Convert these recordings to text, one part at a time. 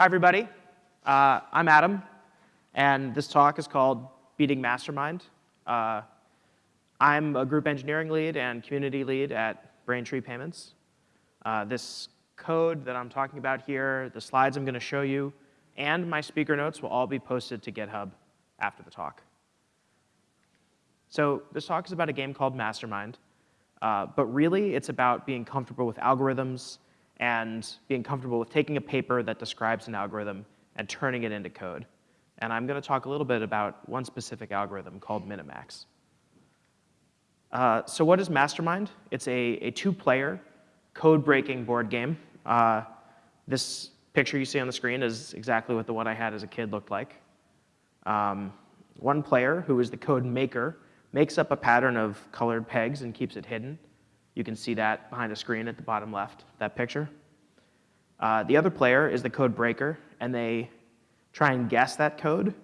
Hi, everybody. Uh, I'm Adam, and this talk is called Beating Mastermind. Uh, I'm a group engineering lead and community lead at Braintree Payments. Uh, this code that I'm talking about here, the slides I'm going to show you, and my speaker notes will all be posted to GitHub after the talk. So this talk is about a game called Mastermind, uh, but really it's about being comfortable with algorithms and being comfortable with taking a paper that describes an algorithm and turning it into code. And I'm going to talk a little bit about one specific algorithm called Minimax. Uh, so what is Mastermind? It's a, a two-player code-breaking board game. Uh, this picture you see on the screen is exactly what the one I had as a kid looked like. Um, one player, who is the code maker, makes up a pattern of colored pegs and keeps it hidden. You can see that behind a screen at the bottom left, that picture. Uh, the other player is the code breaker, and they try and guess that code,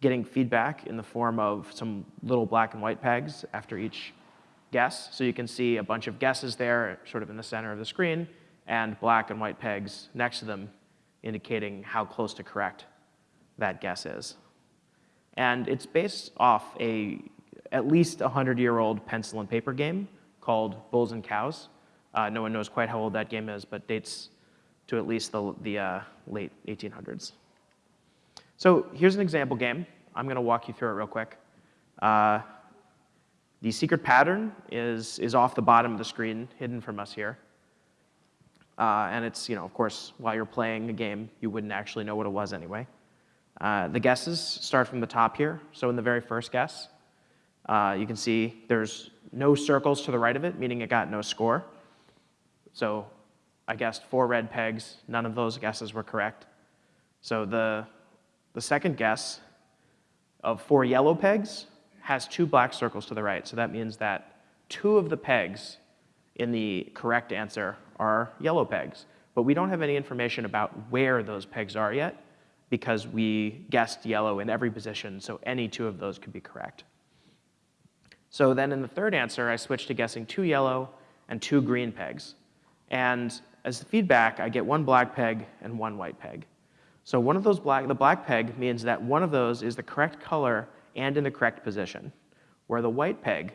getting feedback in the form of some little black and white pegs after each guess. So you can see a bunch of guesses there, sort of in the center of the screen, and black and white pegs next to them, indicating how close to correct that guess is. And it's based off a at least 100-year-old pencil and paper game called Bulls and Cows. Uh, no one knows quite how old that game is, but dates to at least the, the uh, late 1800s. So here's an example game. I'm going to walk you through it real quick. Uh, the secret pattern is, is off the bottom of the screen, hidden from us here. Uh, and it's, you know, of course, while you're playing a game, you wouldn't actually know what it was anyway. Uh, the guesses start from the top here. So in the very first guess, uh, you can see there's no circles to the right of it, meaning it got no score. So I guessed four red pegs. None of those guesses were correct. So the, the second guess of four yellow pegs has two black circles to the right. So that means that two of the pegs in the correct answer are yellow pegs. But we don't have any information about where those pegs are yet because we guessed yellow in every position, so any two of those could be correct. So then in the third answer, I switched to guessing two yellow and two green pegs. And as feedback, I get one black peg and one white peg. So one of those black, the black peg means that one of those is the correct color and in the correct position, where the white peg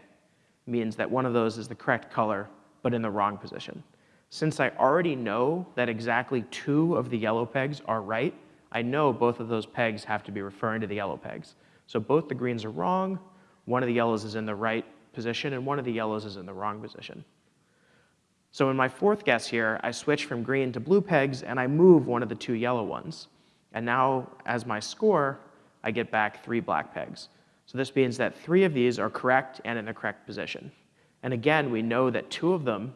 means that one of those is the correct color but in the wrong position. Since I already know that exactly two of the yellow pegs are right, I know both of those pegs have to be referring to the yellow pegs. So both the greens are wrong, one of the yellows is in the right position, and one of the yellows is in the wrong position. So in my fourth guess here, I switch from green to blue pegs, and I move one of the two yellow ones. And now, as my score, I get back three black pegs. So this means that three of these are correct and in the correct position. And again, we know that two of them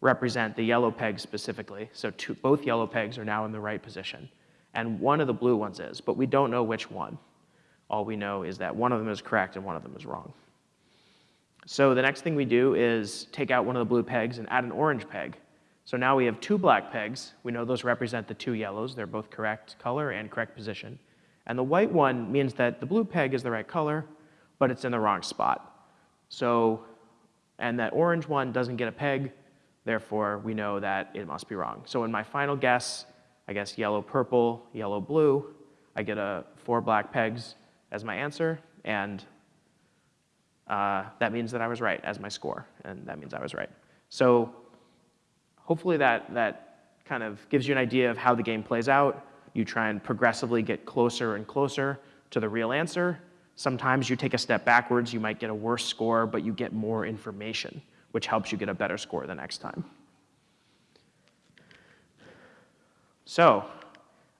represent the yellow pegs specifically. So two, both yellow pegs are now in the right position. And one of the blue ones is, but we don't know which one. All we know is that one of them is correct and one of them is wrong. So the next thing we do is take out one of the blue pegs and add an orange peg. So now we have two black pegs. We know those represent the two yellows. They're both correct color and correct position. And the white one means that the blue peg is the right color, but it's in the wrong spot. So, and that orange one doesn't get a peg, therefore we know that it must be wrong. So in my final guess, I guess yellow, purple, yellow, blue, I get a four black pegs, as my answer, and uh, that means that I was right as my score, and that means I was right. So hopefully that, that kind of gives you an idea of how the game plays out. You try and progressively get closer and closer to the real answer. Sometimes you take a step backwards, you might get a worse score, but you get more information, which helps you get a better score the next time. So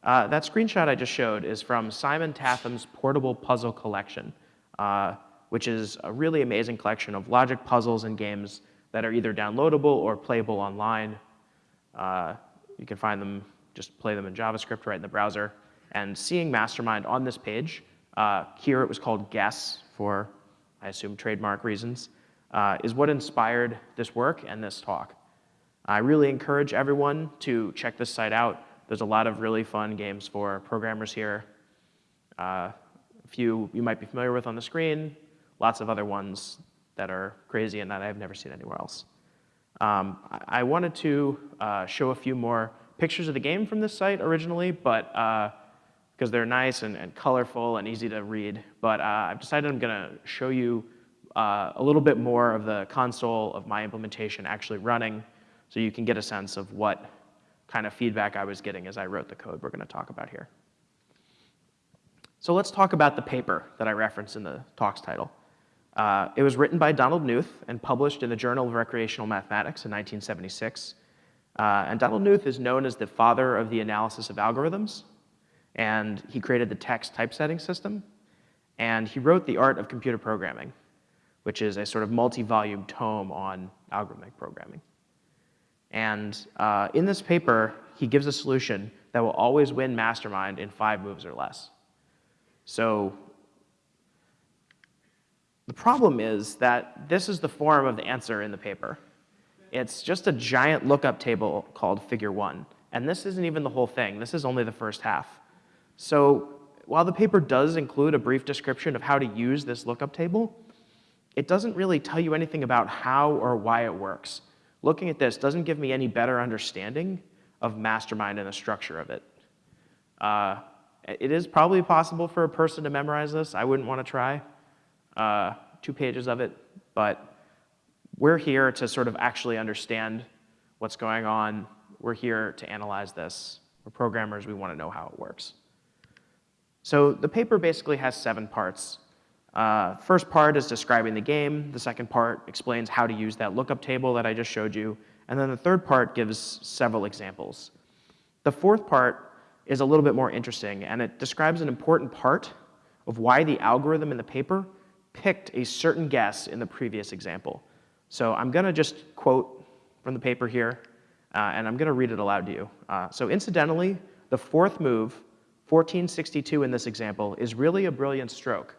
uh, that screenshot I just showed is from Simon Tatham's Portable Puzzle Collection, uh, which is a really amazing collection of logic puzzles and games that are either downloadable or playable online. Uh, you can find them, just play them in JavaScript right in the browser. And seeing Mastermind on this page, uh, here it was called Guess for, I assume, trademark reasons, uh, is what inspired this work and this talk. I really encourage everyone to check this site out. There's a lot of really fun games for programmers here. Uh, a few you might be familiar with on the screen, lots of other ones that are crazy and that I've never seen anywhere else. Um, I wanted to uh, show a few more pictures of the game from this site originally, but because uh, they're nice and, and, colorful and easy to read. But uh, I've decided I'm going to show you uh, a little bit more of the console of my implementation actually running so you can get a sense of what kind of feedback I was getting as I wrote the code we're going to talk about here. So let's talk about the paper that I referenced in the talk's title. Uh, it was written by Donald Knuth and published in the Journal of Recreational Mathematics in 1976. Uh, and Donald Knuth is known as the father of the analysis of algorithms. And he created the TeX typesetting system. And he wrote The Art of Computer Programming, which is a sort of multi-volume tome on algorithmic programming. And uh, in this paper, he gives a solution that will always win Mastermind in five moves or less. So the problem is that this is the form of the answer in the paper. It's just a giant lookup table called figure one. And this isn't even the whole thing. This is only the first half. So while the paper does include a brief description of how to use this lookup table, it doesn't really tell you anything about how or why it works. Looking at this doesn't give me any better understanding of Mastermind and the structure of it. Uh, it is probably possible for a person to memorize this. I wouldn't want to try uh, two pages of it, but we're here to sort of actually understand what's going on. We're here to analyze this. We're programmers, we want to know how it works. So the paper basically has seven parts. Uh, first part is describing the game. The second part explains how to use that lookup table that I just showed you. And then the third part gives several examples. The fourth part is a little bit more interesting, and it describes an important part of why the algorithm in the paper picked a certain guess in the previous example. So I'm going to just quote from the paper here, uh, and I'm going to read it aloud to you. Uh, so incidentally, the fourth move, 1462 in this example, is really a brilliant stroke,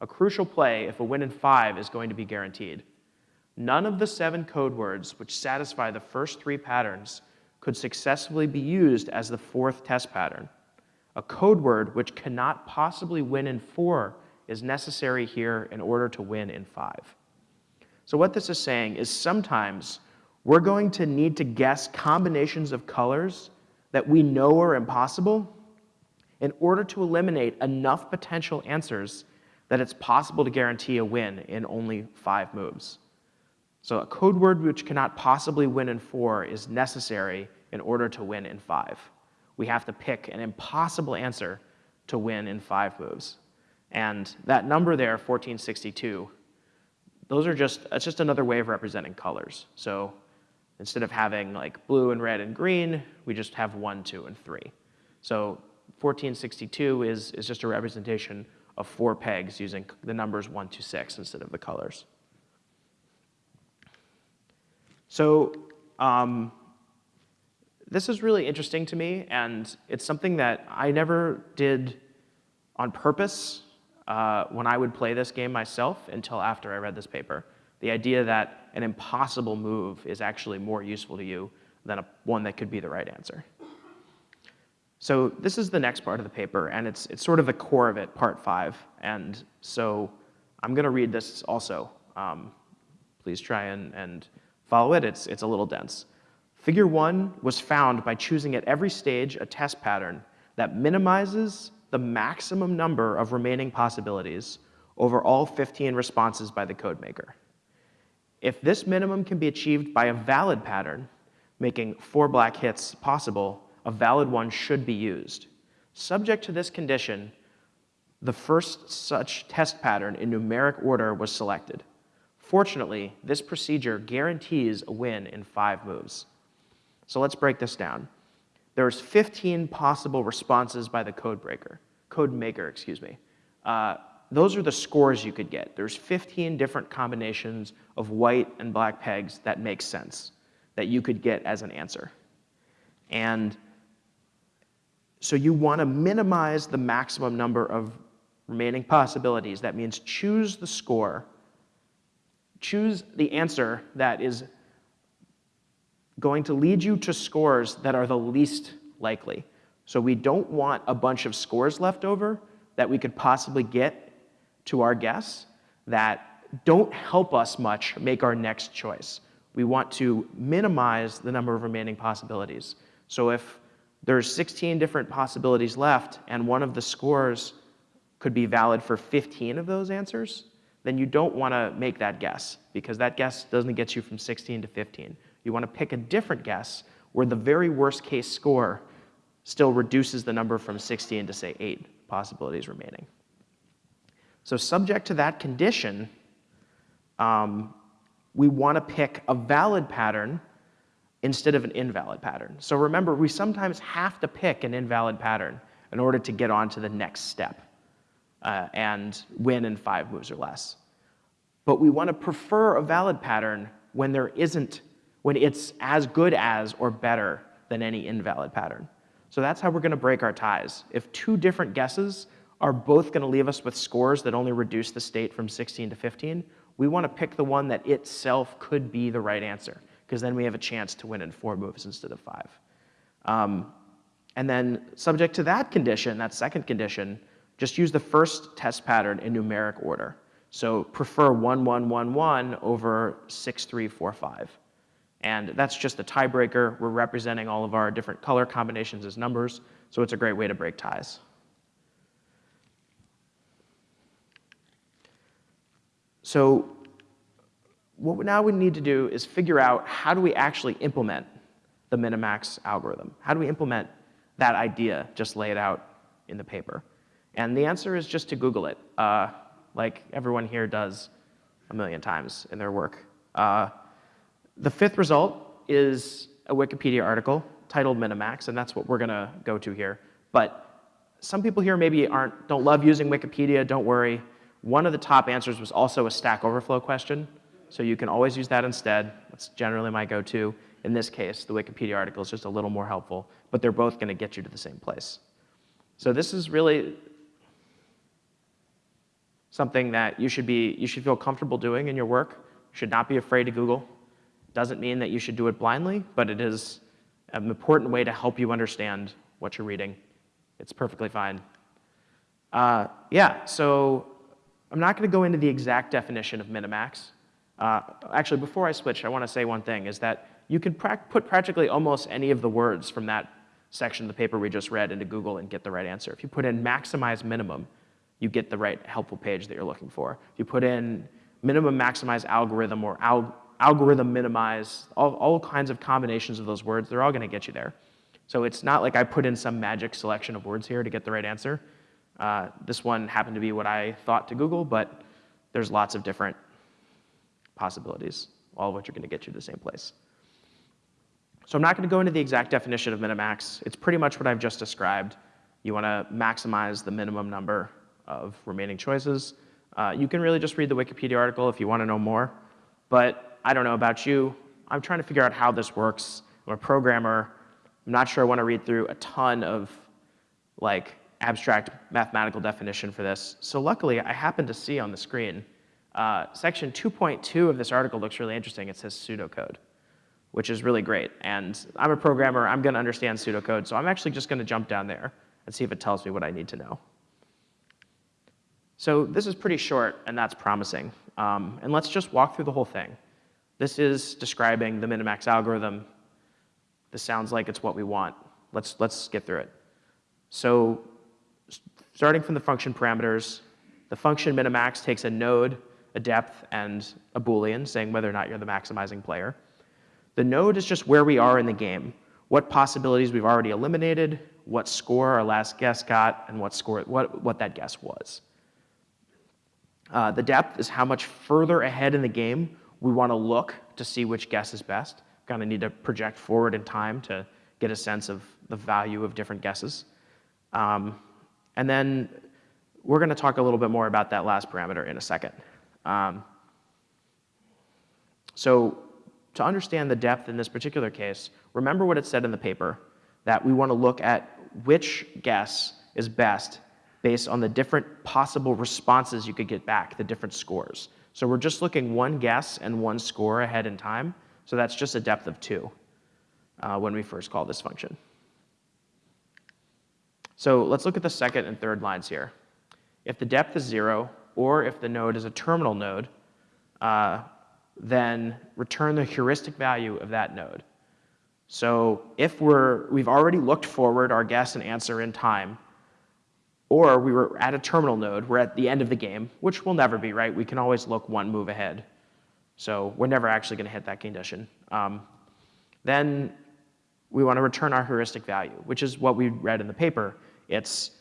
a crucial play if a win in five is going to be guaranteed. None of the seven code words which satisfy the first three patterns could successfully be used as the fourth test pattern. A code word which cannot possibly win in four is necessary here in order to win in five. So what this is saying is sometimes we're going to need to guess combinations of colors that we know are impossible in order to eliminate enough potential answers that it's possible to guarantee a win in only five moves. So a code word which cannot possibly win in four is necessary in order to win in five. We have to pick an impossible answer to win in five moves. And that number there, 1462, those are just, it's just another way of representing colors. So instead of having like blue and red and green, we just have one, two, and three. So 1462 is, is just a representation of four pegs using the numbers one to six instead of the colors. So um, this is really interesting to me, and it's something that I never did on purpose uh, when I would play this game myself until after I read this paper. The idea that an impossible move is actually more useful to you than a, one that could be the right answer. So this is the next part of the paper, and it's, it's sort of the core of it, part five. And so I'm going to read this also. Um, please try and, and follow it. It's, it's a little dense. Figure one was found by choosing at every stage a test pattern that minimizes the maximum number of remaining possibilities over all 15 responses by the code maker. If this minimum can be achieved by a valid pattern, making four black hits possible, a valid one should be used. Subject to this condition, the first such test pattern in numeric order was selected. Fortunately, this procedure guarantees a win in five moves. So let's break this down there's 15 possible responses by the code breaker, code maker, excuse me. Uh, those are the scores you could get. There's 15 different combinations of white and black pegs that make sense that you could get as an answer. And so you want to minimize the maximum number of remaining possibilities. That means choose the score, choose the answer that is going to lead you to scores that are the least likely. So we don't want a bunch of scores left over that we could possibly get to our guess that don't help us much make our next choice. We want to minimize the number of remaining possibilities. So if there's 16 different possibilities left and one of the scores could be valid for 15 of those answers, then you don't want to make that guess because that guess doesn't get you from 16 to 15. You want to pick a different guess where the very worst case score still reduces the number from 16 to say eight possibilities remaining. So subject to that condition, um, we want to pick a valid pattern instead of an invalid pattern. So remember, we sometimes have to pick an invalid pattern in order to get on to the next step uh, and win in five moves or less. But we want to prefer a valid pattern when there isn't, when it's as good as or better than any invalid pattern. So that's how we're going to break our ties. If two different guesses are both going to leave us with scores that only reduce the state from 16 to 15, we want to pick the one that itself could be the right answer, because then we have a chance to win in four moves instead of five. Um, and then subject to that condition, that second condition, just use the first test pattern in numeric order. So prefer 1, 1, 1, 1 over 6, 3, 4, 5. And that's just a tiebreaker. We're representing all of our different color combinations as numbers, so it's a great way to break ties. So what now we need to do is figure out how do we actually implement the Minimax algorithm? How do we implement that idea just laid out in the paper? And the answer is just to Google it, uh, like everyone here does a million times in their work. Uh, the fifth result is a Wikipedia article titled Minimax, and that's what we're to go to here. But some people here maybe aren't, don't love using Wikipedia, don't worry. One of the top answers was also a Stack Overflow question, so you can always use that instead. That's generally my go-to. In this case, the Wikipedia article is just a little more helpful, but they're both going to get you to the same place. So this is really something that you should, be, you should feel comfortable doing in your work. You should not be afraid to Google. Doesn't mean that you should do it blindly, but it is an important way to help you understand what you're reading. It's perfectly fine. Uh, yeah, so I'm not going to go into the exact definition of Minimax. Uh, actually, before I switch, I want to say one thing, is that you can pra put practically almost any of the words from that section of the paper we just read into Google and get the right answer. If you put in maximize minimum, you get the right helpful page that you're looking for. If you put in minimum maximize algorithm or al algorithm minimize, all, all kinds of combinations of those words, they're all going to get you there. So it's not like I put in some magic selection of words here to get the right answer. Uh, this one happened to be what I thought to Google, but there's lots of different possibilities, all of which are going to get you to the same place. So I'm not going to go into the exact definition of minimax. It's pretty much what I've just described. You want to maximize the minimum number of remaining choices. Uh, you can really just read the Wikipedia article if you want to know more. But I don't know about you. I'm trying to figure out how this works. I'm a programmer. I'm not sure I want to read through a ton of like abstract mathematical definition for this. So luckily, I happen to see on the screen, uh, section 2.2 of this article looks really interesting. It says pseudocode, which is really great. And I'm a programmer. I'm going to understand pseudocode. So I'm actually just going to jump down there and see if it tells me what I need to know. So this is pretty short, and that's promising. Um, and let's just walk through the whole thing. This is describing the Minimax algorithm. This sounds like it's what we want. Let's, let's get through it. So starting from the function parameters, the function minimax takes a node, a depth, and a boolean, saying whether or not you're the maximizing player. The node is just where we are in the game, what possibilities we've already eliminated, what score our last guess got, and what, score, what, what that guess was. Uh, the depth is how much further ahead in the game we want to look to see which guess is best. Kind of need to project forward in time to get a sense of the value of different guesses. Um, and then we're going to talk a little bit more about that last parameter in a second. Um, so to understand the depth in this particular case, remember what it said in the paper, that we want to look at which guess is best based on the different possible responses you could get back, the different scores. So we're just looking one guess and one score ahead in time. So that's just a depth of two uh, when we first call this function. So let's look at the second and third lines here. If the depth is zero, or if the node is a terminal node, uh, then return the heuristic value of that node. So if we're, we've already looked forward our guess and answer in time, or we were at a terminal node, we're at the end of the game, which will never be, right? We can always look one move ahead. So we're never actually going to hit that condition. Um, then we want to return our heuristic value, which is what we read in the paper. It's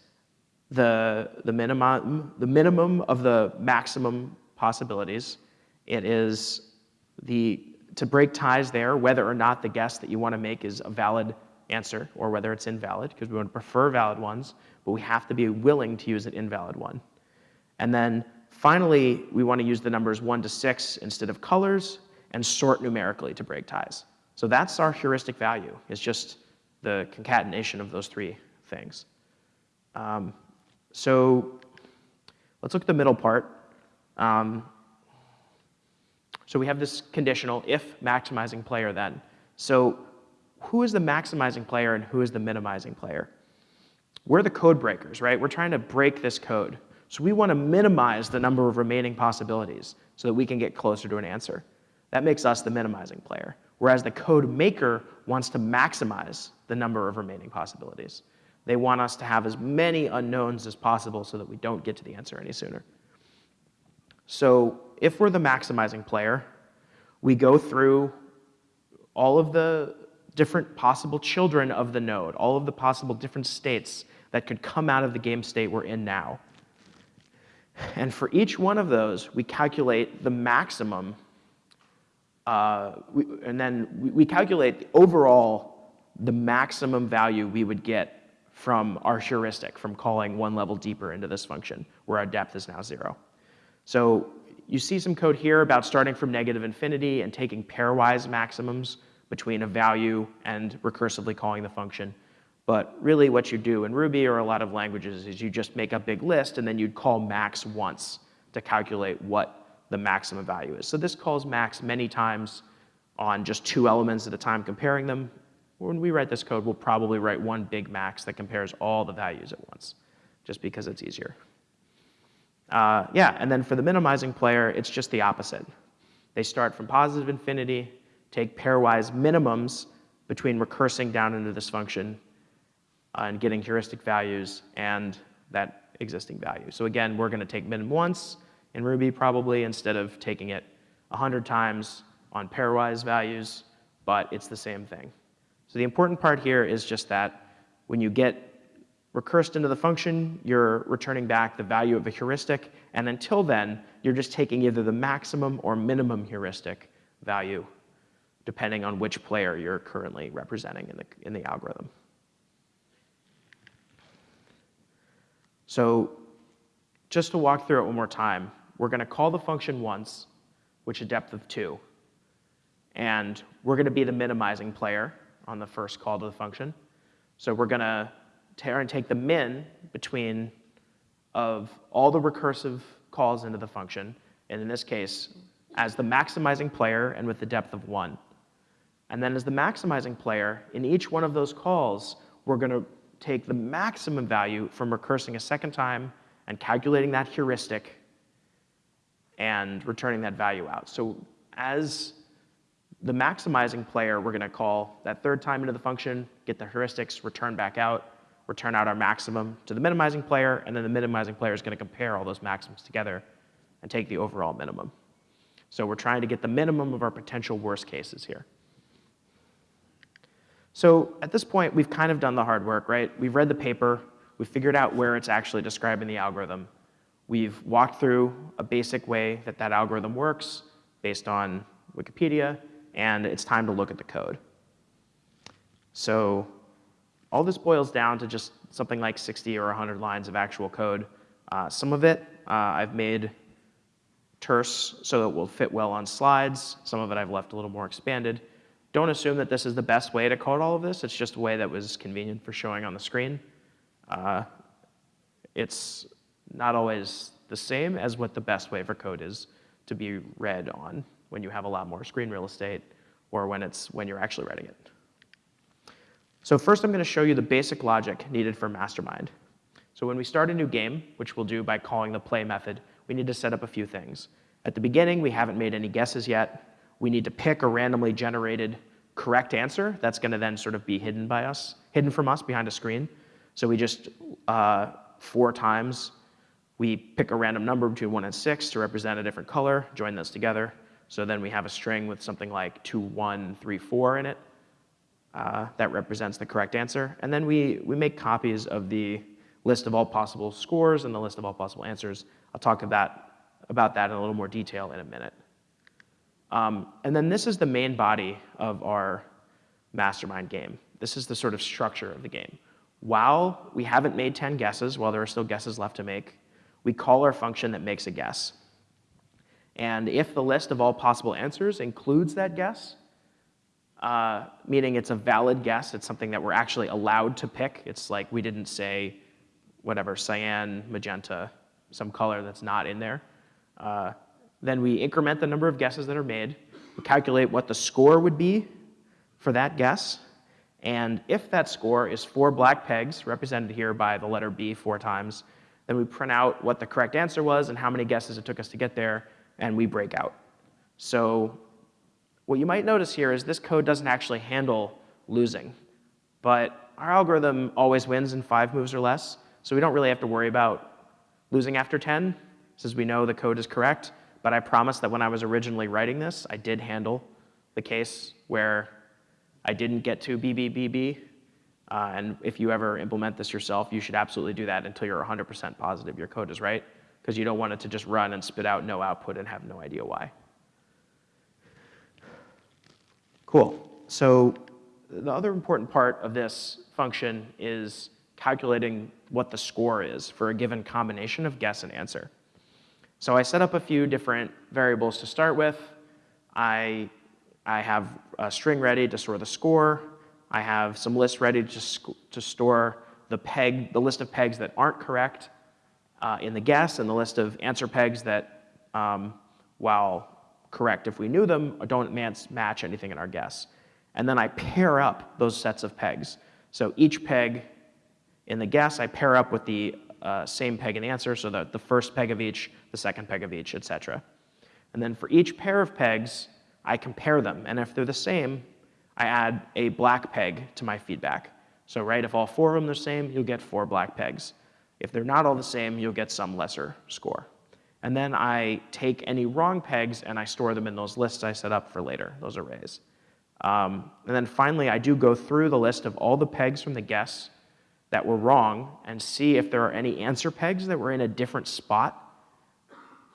the, the, minimum, the minimum of the maximum possibilities. It is the, to break ties there, whether or not the guess that you want to make is a valid answer or whether it's invalid, because we to prefer valid ones, but we have to be willing to use an invalid one. And then finally, we want to use the numbers 1 to 6 instead of colors and sort numerically to break ties. So that's our heuristic value. It's just the concatenation of those three things. Um, so let's look at the middle part. Um, so we have this conditional if maximizing player then. So who is the maximizing player and who is the minimizing player? We're the code breakers, right? We're trying to break this code. So we want to minimize the number of remaining possibilities so that we can get closer to an answer. That makes us the minimizing player, whereas the code maker wants to maximize the number of remaining possibilities. They want us to have as many unknowns as possible so that we don't get to the answer any sooner. So if we're the maximizing player, we go through all of the different possible children of the node, all of the possible different states that could come out of the game state we're in now. And for each one of those, we calculate the maximum, uh, we, and then we, we calculate overall the maximum value we would get from our heuristic, from calling one level deeper into this function, where our depth is now zero. So you see some code here about starting from negative infinity and taking pairwise maximums between a value and recursively calling the function. But really what you do in Ruby or a lot of languages is you just make a big list and then you'd call max once to calculate what the maximum value is. So this calls max many times on just two elements at a time comparing them, when we write this code, we'll probably write one big max that compares all the values at once, just because it's easier. Uh, yeah, and then for the minimizing player, it's just the opposite. They start from positive infinity, take pairwise minimums between recursing down into this function uh, and getting heuristic values and that existing value. So again, we're going to take min once in Ruby probably instead of taking it 100 times on pairwise values, but it's the same thing. So the important part here is just that when you get recursed into the function, you're returning back the value of a heuristic, and until then, you're just taking either the maximum or minimum heuristic value, depending on which player you're currently representing in the, in the algorithm. So just to walk through it one more time, we're going to call the function once, which is depth of 2. And we're going to be the minimizing player on the first call to the function. So we're going to tear and take the min between of all the recursive calls into the function, and in this case, as the maximizing player and with the depth of 1. And then as the maximizing player, in each one of those calls, we're going to take the maximum value from recursing a second time and calculating that heuristic and returning that value out. So as the maximizing player, we're going to call that third time into the function, get the heuristics, return back out, return out our maximum to the minimizing player, and then the minimizing player is going to compare all those maximums together and take the overall minimum. So we're trying to get the minimum of our potential worst cases here. So at this point, we've kind of done the hard work, right? We've read the paper. We've figured out where it's actually describing the algorithm. We've walked through a basic way that that algorithm works based on Wikipedia and it's time to look at the code. So all this boils down to just something like 60 or 100 lines of actual code. Uh, some of it uh, I've made terse so it will fit well on slides. Some of it I've left a little more expanded. Don't assume that this is the best way to code all of this. It's just a way that was convenient for showing on the screen. Uh, it's not always the same as what the best way for code is to be read on when you have a lot more screen real estate or when, it's, when you're actually writing it. So first I'm going to show you the basic logic needed for Mastermind. So when we start a new game, which we'll do by calling the play method, we need to set up a few things. At the beginning, we haven't made any guesses yet. We need to pick a randomly generated correct answer that's going to then sort of be hidden by us, hidden from us behind a screen. So we just, uh, four times, we pick a random number between 1 and 6 to represent a different color, join those together. So then we have a string with something like 2, 1, 3, 4 in it. Uh, that represents the correct answer. And then we, we make copies of the list of all possible scores and the list of all possible answers. I'll talk about, about that in a little more detail in a minute. Um, and then this is the main body of our mastermind game. This is the sort of structure of the game. While we haven't made 10 guesses, while there are still guesses left to make, we call our function that makes a guess. And if the list of all possible answers includes that guess, uh, meaning it's a valid guess, it's something that we're actually allowed to pick. It's like we didn't say whatever, cyan, magenta, some color that's not in there. Uh, then we increment the number of guesses that are made. We calculate what the score would be for that guess. And if that score is four black pegs, represented here by the letter B four times, then we print out what the correct answer was and how many guesses it took us to get there, and we break out. So what you might notice here is this code doesn't actually handle losing. But our algorithm always wins in five moves or less, so we don't really have to worry about losing after 10, since we know the code is correct. But I promise that when I was originally writing this, I did handle the case where I didn't get to BBBB. Uh, and if you ever implement this yourself, you should absolutely do that until you're 100% positive your code is right, because you don't want it to just run and spit out no output and have no idea why. Cool. So the other important part of this function is calculating what the score is for a given combination of guess and answer. So I set up a few different variables to start with. I, I have a string ready to store the score. I have some lists ready to, to store the peg, the list of pegs that aren't correct uh, in the guess, and the list of answer pegs that, um, while correct if we knew them, don't match anything in our guess. And then I pair up those sets of pegs. So each peg in the guess, I pair up with the uh, same peg in the answer, so that the first peg of each, the second peg of each, etc. And then for each pair of pegs, I compare them. And if they're the same, I add a black peg to my feedback. So right, if all four of them are the same, you'll get four black pegs. If they're not all the same, you'll get some lesser score. And then I take any wrong pegs and I store them in those lists I set up for later, those arrays. Um, and then finally, I do go through the list of all the pegs from the guess that were wrong and see if there are any answer pegs that were in a different spot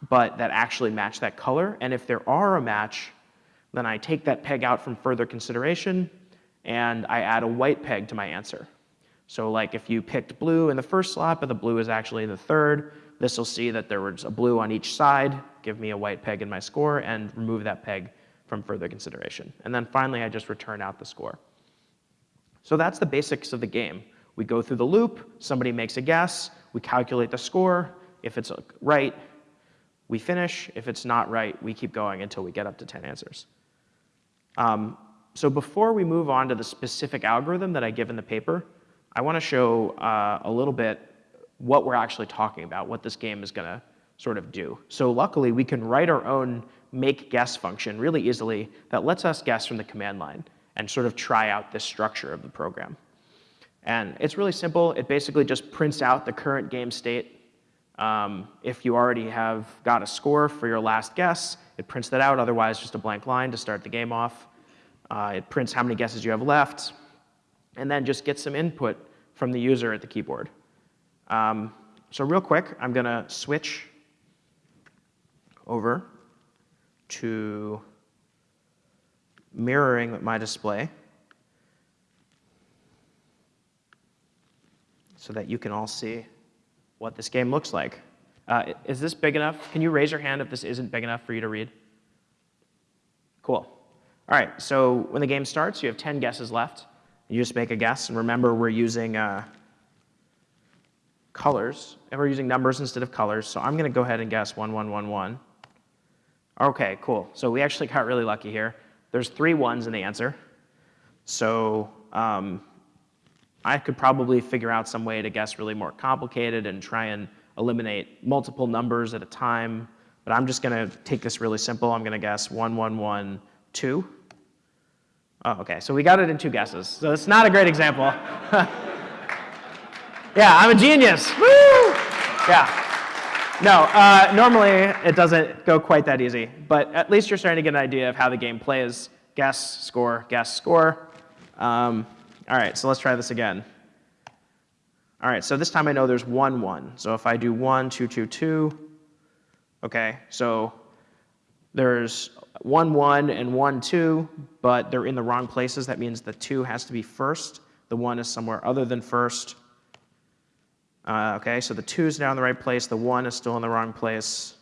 but that actually match that color. And if there are a match, then I take that peg out from further consideration and I add a white peg to my answer. So like if you picked blue in the first slot, but the blue is actually the third, this will see that there was a blue on each side, give me a white peg in my score, and remove that peg from further consideration. And then finally, I just return out the score. So that's the basics of the game. We go through the loop, somebody makes a guess, we calculate the score. If it's right, we finish. If it's not right, we keep going until we get up to 10 answers. Um, so before we move on to the specific algorithm that I give in the paper, I want to show uh, a little bit what we're actually talking about, what this game is going to sort of do. So luckily, we can write our own make guess function really easily that lets us guess from the command line and sort of try out this structure of the program. And it's really simple. It basically just prints out the current game state. Um, if you already have got a score for your last guess, it prints that out. Otherwise, just a blank line to start the game off. Uh, it prints how many guesses you have left, and then just get some input from the user at the keyboard. Um, so real quick, I'm going to switch over to mirroring my display. so that you can all see what this game looks like. Uh, is this big enough? Can you raise your hand if this isn't big enough for you to read? Cool. All right, so when the game starts, you have 10 guesses left. You just make a guess, and remember we're using uh, colors, and we're using numbers instead of colors, so I'm gonna go ahead and guess 1111. Okay, cool. So we actually got really lucky here. There's three ones in the answer. So um, I could probably figure out some way to guess really more complicated and try and eliminate multiple numbers at a time. But I'm just going to take this really simple. I'm going to guess 1112. Oh, okay, so we got it in two guesses. So it's not a great example. yeah, I'm a genius. Woo! Yeah. No, uh, normally it doesn't go quite that easy, but at least you're starting to get an idea of how the game plays. Guess, score, guess, score. Um, all right, so let's try this again. All right, so this time I know there's 1, 1. So if I do 1, 2, 2, 2, okay, so there's 1, 1 and 1, 2, but they're in the wrong places. That means the 2 has to be first. The 1 is somewhere other than first. Uh, okay, so the 2 is now in the right place. The 1 is still in the wrong place.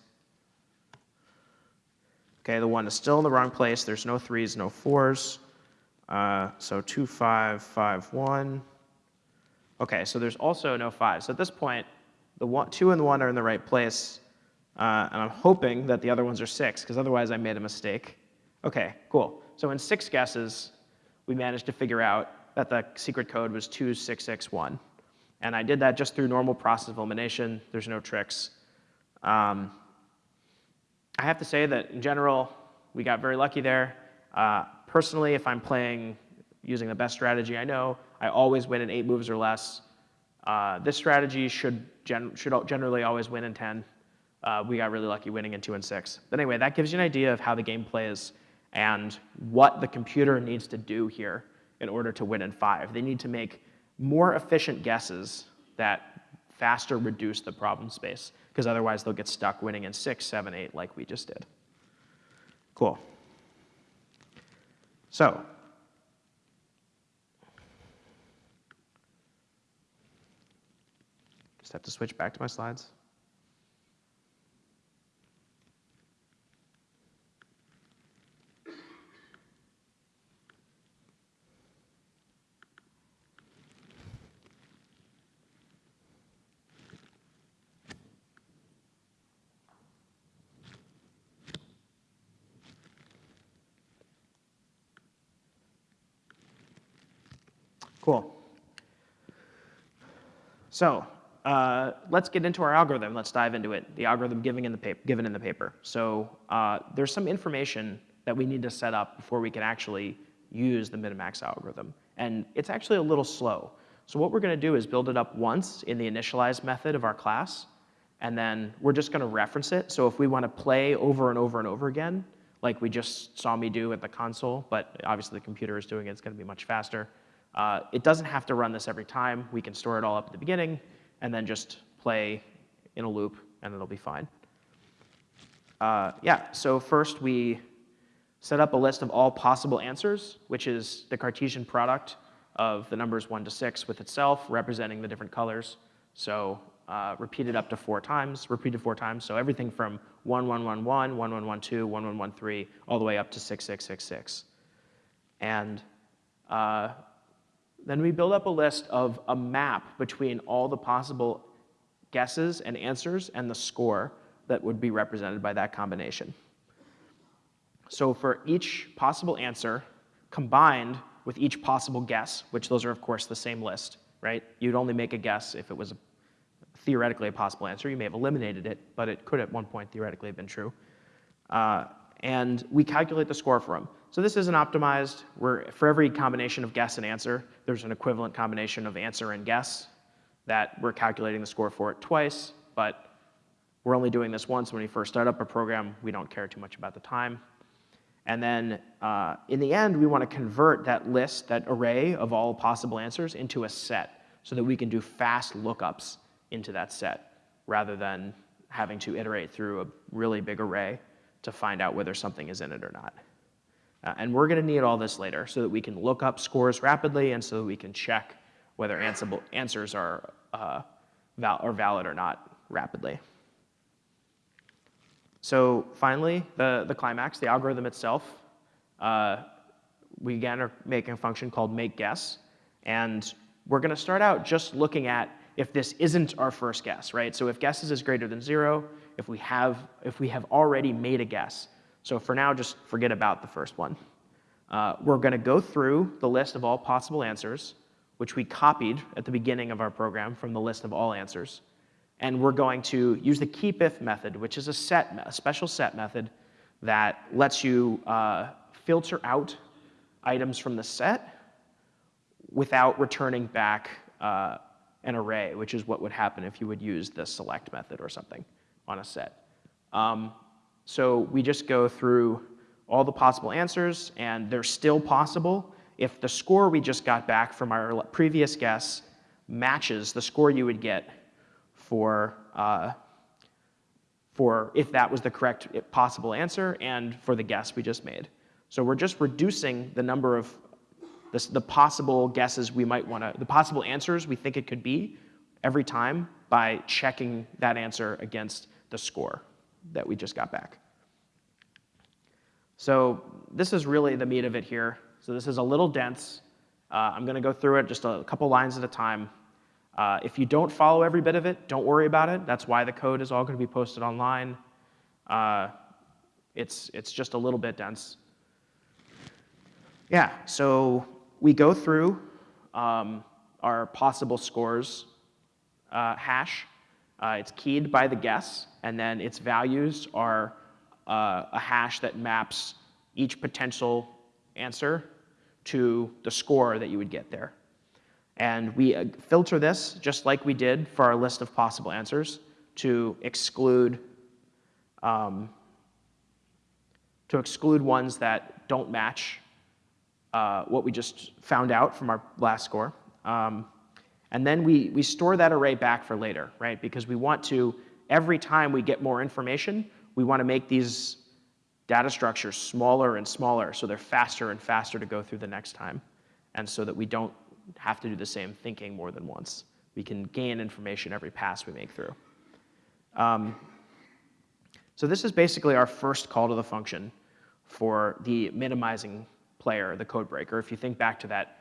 Okay, the 1 is still in the wrong place. There's no 3s, no 4s. Uh, so 2, 5, 5, 1. Okay, so there's also no 5. So at this point, the one, 2 and the 1 are in the right place. Uh, and I'm hoping that the other ones are 6, because otherwise I made a mistake. Okay, cool. So in six guesses, we managed to figure out that the secret code was 2661. And I did that just through normal process of elimination. There's no tricks. Um, I have to say that in general, we got very lucky there. Uh, personally, if I'm playing using the best strategy I know, I always win in eight moves or less. Uh, this strategy should, gen should generally always win in 10. Uh, we got really lucky winning in two and six. But anyway, that gives you an idea of how the game plays and what the computer needs to do here in order to win in five. They need to make more efficient guesses that faster reduce the problem space, because otherwise they'll get stuck winning in six, seven, eight, like we just did. Cool. So, just have to switch back to my slides. Cool. So uh, let's get into our algorithm. Let's dive into it, the algorithm given in the, paper, given in the paper. So uh, there's some information that we need to set up before we can actually use the minimax algorithm. And it's actually a little slow. So what we're going to do is build it up once in the initialize method of our class, and then we're just going to reference it. So if we want to play over and over and over again, like we just saw me do at the console, but obviously the computer is doing it, it's going to be much faster. Uh, it doesn't have to run this every time. We can store it all up at the beginning and then just play in a loop and it'll be fine. Uh, yeah, so first we set up a list of all possible answers, which is the Cartesian product of the numbers 1 to 6 with itself, representing the different colors. So uh, repeated up to four times, repeated four times. So everything from 1, 1, 1, 1, 1, 1, 1, 2, 1, 1, 1, 3, all the way up to 6, 6, 6, 6. And uh, then we build up a list of a map between all the possible guesses and answers and the score that would be represented by that combination. So for each possible answer combined with each possible guess, which those are of course the same list, right? You'd only make a guess if it was a, theoretically a possible answer. You may have eliminated it, but it could at one point theoretically have been true. Uh, and we calculate the score for them. So this isn't optimized. We're, for every combination of guess and answer, there's an equivalent combination of answer and guess that we're calculating the score for it twice, but we're only doing this once when we first start up a program. We don't care too much about the time. And then uh, in the end, we want to convert that list, that array of all possible answers into a set so that we can do fast lookups into that set rather than having to iterate through a really big array to find out whether something is in it or not. Uh, and we're going to need all this later so that we can look up scores rapidly and so that we can check whether answers are, uh, val are valid or not rapidly. So finally, the, the climax, the algorithm itself, uh, we again are making a function called make guess. And we're going to start out just looking at if this isn't our first guess, right? So if guesses is greater than zero, if we have, if we have already made a guess, so for now, just forget about the first one. Uh, we're going to go through the list of all possible answers, which we copied at the beginning of our program from the list of all answers. And we're going to use the keep if method, which is a set, a special set method that lets you uh, filter out items from the set without returning back uh, an array, which is what would happen if you would use the select method or something on a set. Um, so we just go through all the possible answers, and they're still possible if the score we just got back from our previous guess matches the score you would get for, uh, for if that was the correct possible answer and for the guess we just made. So we're just reducing the number of the possible guesses we might want to, the possible answers we think it could be every time by checking that answer against the score that we just got back. So this is really the meat of it here. So this is a little dense. Uh, I'm going to go through it just a couple lines at a time. Uh, if you don't follow every bit of it, don't worry about it. That's why the code is all going to be posted online. Uh, it's, it's just a little bit dense. Yeah, so we go through um, our possible scores uh, hash. Uh, it's keyed by the guess, and then its values are uh, a hash that maps each potential answer to the score that you would get there. And we uh, filter this just like we did for our list of possible answers to exclude um, to exclude ones that don't match uh, what we just found out from our last score. Um, and then we, we store that array back for later, right? Because we want to, every time we get more information, we want to make these data structures smaller and smaller so they're faster and faster to go through the next time. And so that we don't have to do the same thinking more than once. We can gain information every pass we make through. Um, so this is basically our first call to the function for the minimizing player, the code breaker, if you think back to that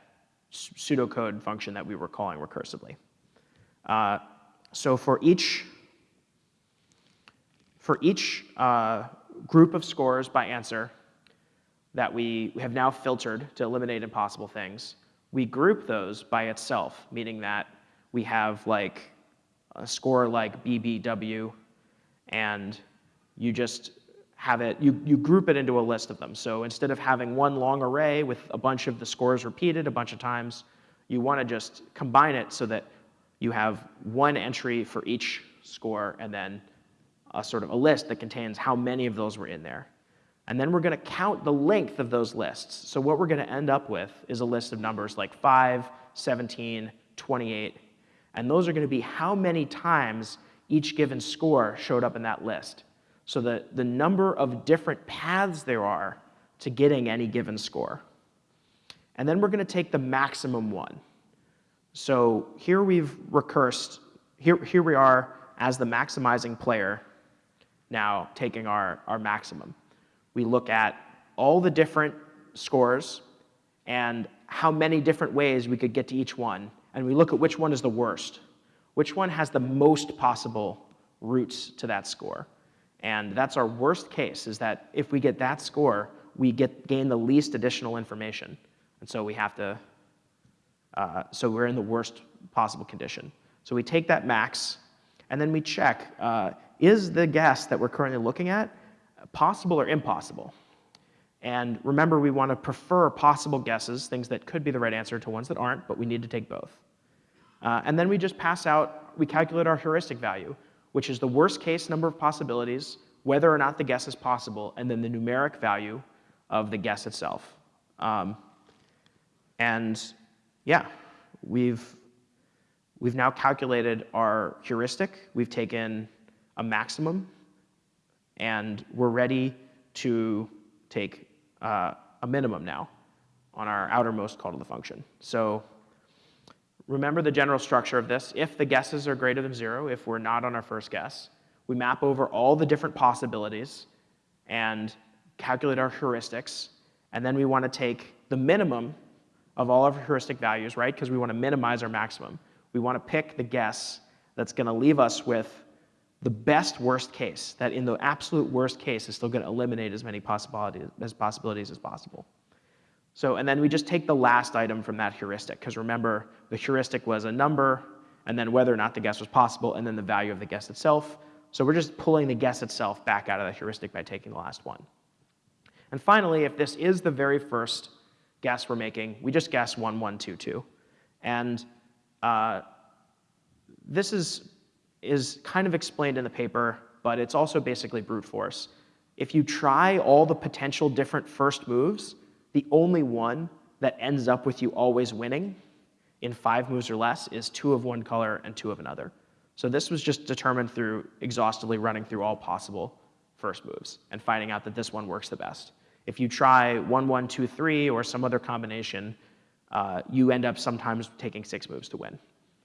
pseudocode function that we were calling recursively. Uh, so for each, for each uh, group of scores by answer that we have now filtered to eliminate impossible things, we group those by itself, meaning that we have like a score like BBW, and you just have it, you, you group it into a list of them. So instead of having one long array with a bunch of the scores repeated a bunch of times, you want to just combine it so that you have one entry for each score and then a sort of a list that contains how many of those were in there. And then we're going to count the length of those lists. So what we're going to end up with is a list of numbers like 5, 17, 28. And those are going to be how many times each given score showed up in that list so the, the number of different paths there are to getting any given score. And then we're going to take the maximum one. So here we've recursed, here, here we are as the maximizing player now taking our, our maximum. We look at all the different scores and how many different ways we could get to each one, and we look at which one is the worst. Which one has the most possible routes to that score? And that's our worst case, is that if we get that score, we get gain the least additional information. And so we have to, uh, so we're in the worst possible condition. So we take that max, and then we check, uh, is the guess that we're currently looking at possible or impossible? And remember, we want to prefer possible guesses, things that could be the right answer, to ones that aren't, but we need to take both. Uh, and then we just pass out, we calculate our heuristic value, which is the worst case number of possibilities, whether or not the guess is possible, and then the numeric value of the guess itself. Um, and yeah, we've, we've now calculated our heuristic. We've taken a maximum, and we're ready to take uh, a minimum now on our outermost call to the function. So remember the general structure of this. If the guesses are greater than zero, if we're not on our first guess, we map over all the different possibilities and calculate our heuristics. And then we want to take the minimum of all of our heuristic values, right? Because we want to minimize our maximum. We want to pick the guess that's going to leave us with the best worst case, that in the absolute worst case is still going to eliminate as many possibilities as, possibilities as possible. So, and then we just take the last item from that heuristic, because remember, the heuristic was a number, and then whether or not the guess was possible, and then the value of the guess itself. So we're just pulling the guess itself back out of the heuristic by taking the last one. And finally, if this is the very first guess we're making. We just guess 1, 1, 2, 2. And uh, this is, is kind of explained in the paper, but it's also basically brute force. If you try all the potential different first moves, the only one that ends up with you always winning in five moves or less is two of one color and two of another. So this was just determined through exhaustively running through all possible first moves and finding out that this one works the best. If you try one, one, two, three, or some other combination, uh, you end up sometimes taking six moves to win.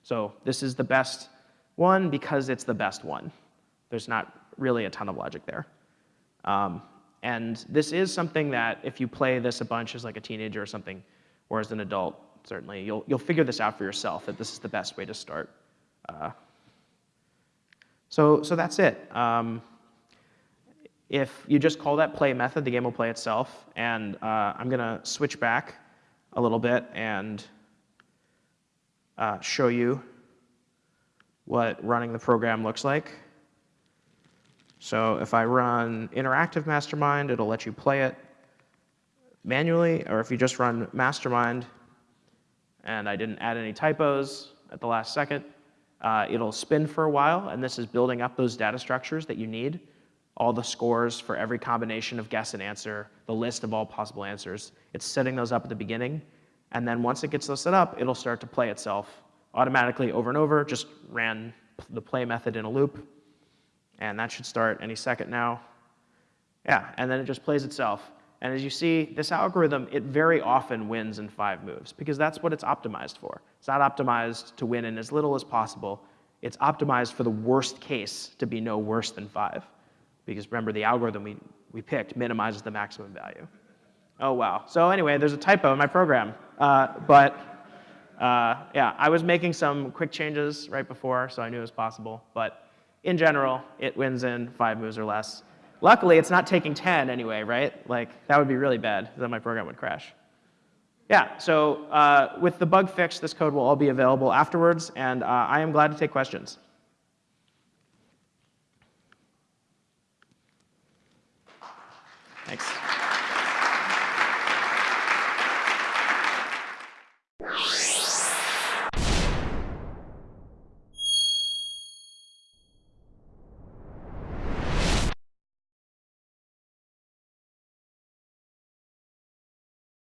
So this is the best one because it's the best one. There's not really a ton of logic there. Um, and this is something that if you play this a bunch as like a teenager or something, or as an adult, certainly, you'll, you'll figure this out for yourself, that this is the best way to start. Uh, so, so that's it. Um, if you just call that play method, the game will play itself. And uh, I'm going to switch back a little bit and uh, show you what running the program looks like. So if I run interactive mastermind, it'll let you play it manually, or if you just run mastermind and I didn't add any typos at the last second, uh, it'll spin for a while, and this is building up those data structures that you need, all the scores for every combination of guess and answer, the list of all possible answers. It's setting those up at the beginning, and then once it gets those set up, it'll start to play itself automatically over and over, just ran the play method in a loop, and that should start any second now. Yeah, and then it just plays itself. And as you see, this algorithm, it very often wins in five moves because that's what it's optimized for. It's not optimized to win in as little as possible. It's optimized for the worst case to be no worse than five. Because remember, the algorithm we, we picked minimizes the maximum value. Oh, wow. So anyway, there's a typo in my program. Uh, but uh, yeah, I was making some quick changes right before, so I knew it was possible. But in general, it wins in five moves or less. Luckily, it's not taking 10 anyway, right? Like, that would be really bad, then my program would crash. Yeah, so uh, with the bug fix, this code will all be available afterwards, and uh, I am glad to take questions. Thanks.